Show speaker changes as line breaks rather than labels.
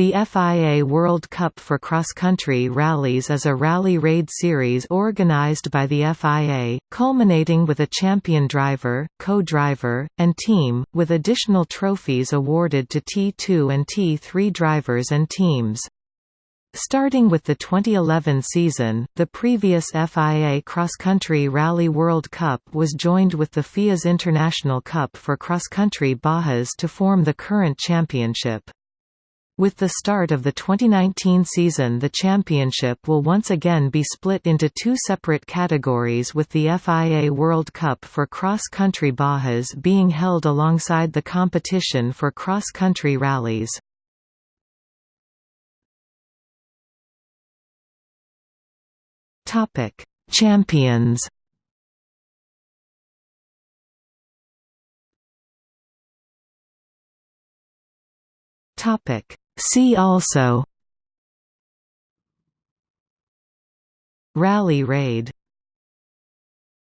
The FIA World Cup for cross-country rallies is a rally raid series organised by the FIA, culminating with a champion driver, co-driver, and team, with additional trophies awarded to T2 and T3 drivers and teams. Starting with the 2011 season, the previous FIA Cross Country Rally World Cup was joined with the FIA's International Cup for Cross Country Bajas to form the current championship. With the start of the 2019 season the championship will once again be split into two separate categories with the FIA World Cup for cross-country Bajas being held alongside the competition for cross-country rallies. Champions Topic See also. Rally raid